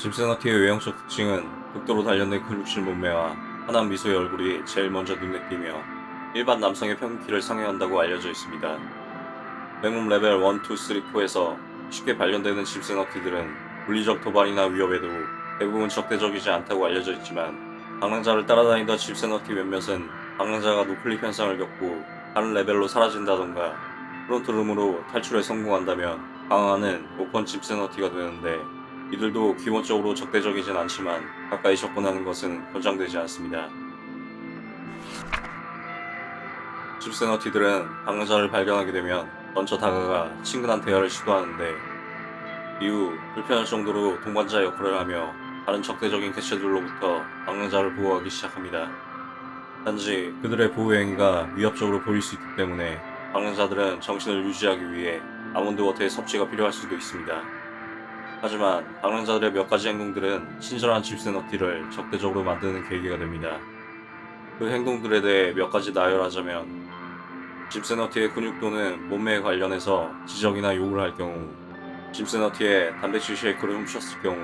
짐스너티의 외형적 특징은 극도로 단련된 근육질 몸매와 환한 미소의 얼굴이 제일 먼저 눈에 띄며 일반 남성의 평균 키를 상회한다고 알려져 있습니다. 맹몸 레벨 1, 2, 3, 4에서 쉽게 발견되는 짐스너티들은 물리적 도발이나 위협에도 대부분 적대적이지 않다고 알려져 있지만 방랑자를 따라다니던 짐스너티 몇몇은 방랑자가 noclip 현상을 겪고 다른 레벨로 사라진다던가 frontroom으로 탈출에 성공한다면 방황하는 orphan 짐스너티가 되는데 이들도 기본적으로 적대적이진 않지만 가까이 접근하는 것은 권장되지 않습니다. 집세너티들은 방랑자를 발견하게 되면 먼저 다가가 친근한 대화를 시도하는데 이후 불편할 정도로 동반자 역할을 하며 다른 적대적인 개체들로부터 방랑자를 보호하기 시작합니다. 단지 그들의 보호 행위가 위협적으로 보일 수 있기 때문에 방랑자들은 정신을 유지하기 위해 아몬드 워터의 섭취가 필요할 수도 있습니다. 하지만 방랑자들의 몇 가지 행동들은 친절한 집세너티를 적대적으로 만드는 계기가 됩니다. 그 행동들에 대해 몇 가지 나열하자면 집세너티의 근육도는 몸매에 관련해서 지적이나 욕을 할 경우 집세너티의 단백질 쉐이크를 훔쳤을 경우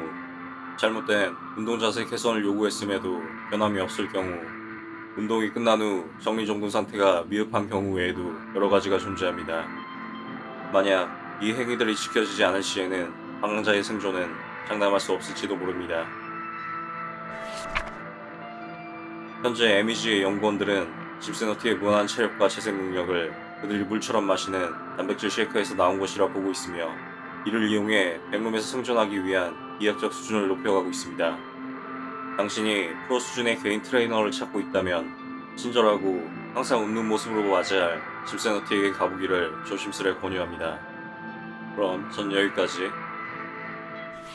잘못된 운동 자세 개선을 요구했음에도 변함이 없을 경우 운동이 끝난 후 정리정돈 상태가 미흡한 경우 외에도 여러 가지가 존재합니다. 만약 이 행위들이 지켜지지 않을 시에는 방랑자의 생존은 장담할 수 없을지도 모릅니다. 현재 MEG의 연구원들은 집세너티의 무한한 체력과 재생 능력을 그들이 물처럼 마시는 단백질 쉐이크에서 나온 것이라 보고 있으며 이를 이용해 백룸에서 생존하기 위한 이학적 수준을 높여가고 있습니다. 당신이 프로 수준의 개인 트레이너를 찾고 있다면 친절하고 항상 웃는 모습으로 맞이할 집세너티에게 가보기를 조심스레 권유합니다. 그럼 전 여기까지